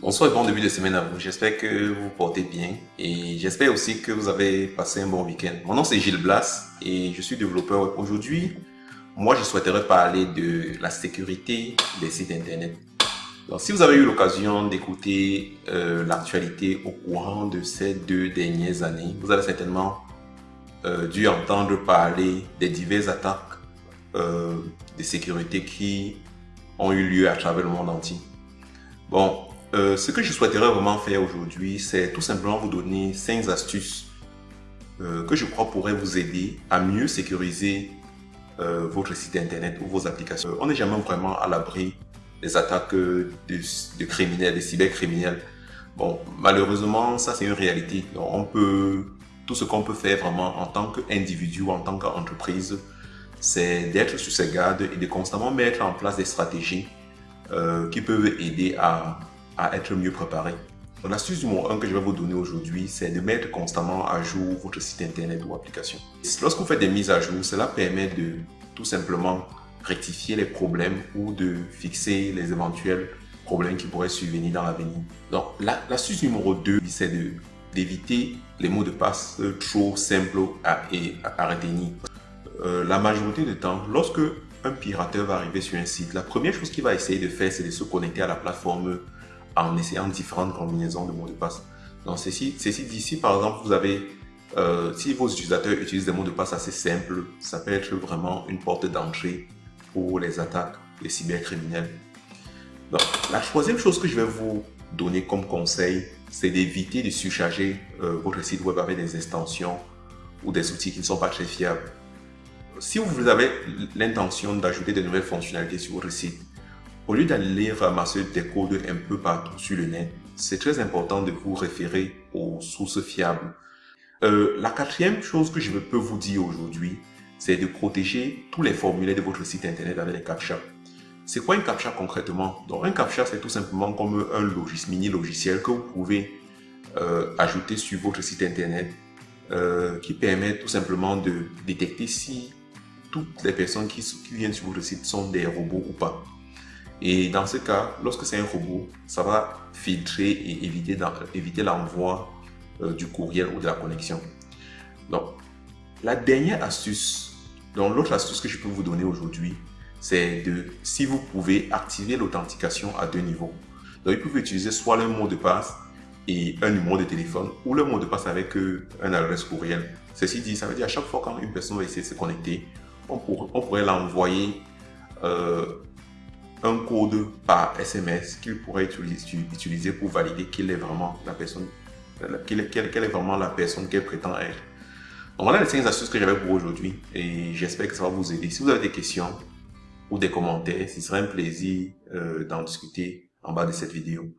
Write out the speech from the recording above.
Bonsoir et bon début de semaine à vous. J'espère que vous portez bien et j'espère aussi que vous avez passé un bon week-end. Mon nom c'est Gilles Blas et je suis développeur Aujourd'hui, moi je souhaiterais parler de la sécurité des sites internet. Donc, si vous avez eu l'occasion d'écouter euh, l'actualité au courant de ces deux dernières années, vous avez certainement euh, dû entendre parler des diverses attaques euh, de sécurité qui ont eu lieu à travers le monde entier. Bon, euh, ce que je souhaiterais vraiment faire aujourd'hui, c'est tout simplement vous donner 5 astuces euh, que je crois pourraient vous aider à mieux sécuriser euh, votre site internet ou vos applications. On n'est jamais vraiment à l'abri des attaques de, criminels, des cybercriminels. Bon, malheureusement, ça c'est une réalité. Donc, on peut, tout ce qu'on peut faire vraiment en tant qu'individu ou en tant qu'entreprise, c'est d'être sur ses gardes et de constamment mettre en place des stratégies qui peuvent aider à à être mieux préparé. L'astuce numéro 1 que je vais vous donner aujourd'hui, c'est de mettre constamment à jour votre site internet ou application. Lorsque vous faites des mises à jour, cela permet de tout simplement rectifier les problèmes ou de fixer les éventuels problèmes qui pourraient survenir dans l'avenir. Donc, l'astuce numéro 2, c'est d'éviter les mots de passe trop simples à, et à, retenir. Euh, la majorité du temps, lorsque un pirateur va arriver sur un site, la première chose qu'il va essayer de faire, c'est de se connecter à la plateforme en essayant différentes combinaisons de mots de passe. Donc, ceci, ceci d'ici, par exemple, vous avez, euh, si vos utilisateurs utilisent des mots de passe assez simples, ça peut être vraiment une porte d'entrée pour les attaques, les cybercriminels. Donc, la troisième chose que je vais vous donner comme conseil, c'est d'éviter de surcharger euh, votre site web avec des extensions ou des outils qui ne sont pas très fiables. Si vous avez l'intention d'ajouter de nouvelles fonctionnalités sur votre site, au lieu d'aller ramasser des codes un peu partout sur le net, c'est très important de vous référer aux sources fiables. Euh, la quatrième chose que je peux vous dire aujourd'hui, c'est de protéger tous les formulaires de votre site internet avec les CAPTCHA. C'est quoi un CAPTCHA concrètement? Donc un CAPTCHA, c'est tout simplement comme un logiciel, mini logiciel que vous pouvez euh, ajouter sur votre site internet euh, qui permet tout simplement de détecter si toutes les personnes qui viennent sur votre site sont des robots ou pas. Et dans ce cas, lorsque c'est un robot, ça va filtrer et éviter, l'envoi euh, du courriel ou de la connexion. Donc, la dernière astuce, donc l'autre astuce que je peux vous donner aujourd'hui, c'est de, si vous pouvez activer l'authentification à deux niveaux. Donc, vous pouvez utiliser soit le mot de passe et un numéro de téléphone ou le mot de passe avec euh, un adresse courriel. Ceci dit, ça veut dire à chaque fois quand une personne va essayer de se connecter, on, pourrait l'envoyer euh, un code par SMS qu'il pourrait utiliser, pour valider qu'il est vraiment la personne, quelle, est vraiment la personne qu'elle prétend être. Donc voilà les 5 astuces que j'avais pour aujourd'hui et j'espère que ça va vous aider. Si vous avez des questions ou des commentaires, ce serait un plaisir euh, d'en discuter en bas de cette vidéo.